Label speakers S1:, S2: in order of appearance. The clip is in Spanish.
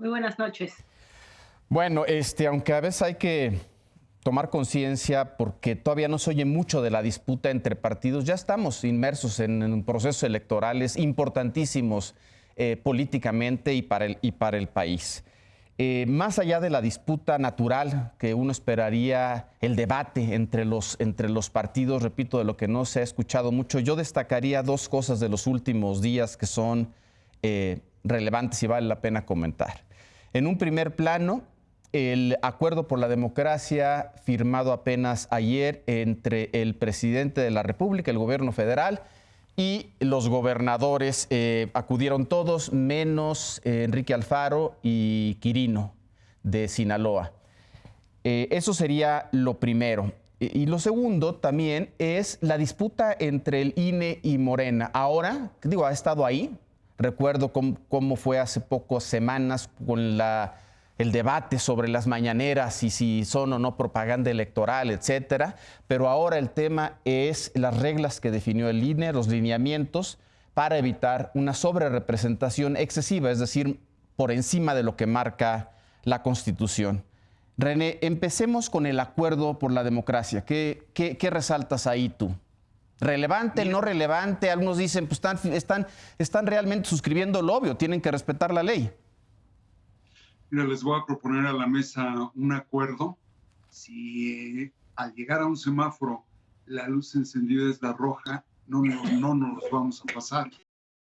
S1: Muy buenas noches.
S2: Bueno, este, aunque a veces hay que tomar conciencia porque todavía no se oye mucho de la disputa entre partidos, ya estamos inmersos en, procesos electorales importantísimos eh, políticamente y para el, y para el país. Eh, más allá de la disputa natural que uno esperaría, el debate entre los, entre los partidos, repito, de lo que no se ha escuchado mucho, yo destacaría dos cosas de los últimos días que son eh, relevantes y vale la pena comentar. En un primer plano, el acuerdo por la democracia firmado apenas ayer entre el presidente de la República, el gobierno federal, y los gobernadores eh, acudieron todos, menos eh, Enrique Alfaro y Quirino de Sinaloa. Eh, eso sería lo primero. Y, lo segundo también es la disputa entre el INE y Morena. Ahora, digo, ha estado ahí. Recuerdo cómo fue hace pocas semanas con el debate sobre las mañaneras y si son o no propaganda electoral, etcétera. Pero ahora el tema es las reglas que definió el INE, los lineamientos para evitar una sobrerepresentación excesiva, es decir, por encima de lo que marca la Constitución. René, empecemos con el acuerdo por la democracia. ¿Qué, qué, resaltas ahí tú? ¿Relevante, no relevante? Algunos dicen, pues están, están, están realmente suscribiendo el obvio, tienen que respetar la ley.
S3: Mira, les voy a proponer a la mesa un acuerdo. Si eh, al llegar a un semáforo la luz encendida es la roja, no, no, no nos vamos a pasar.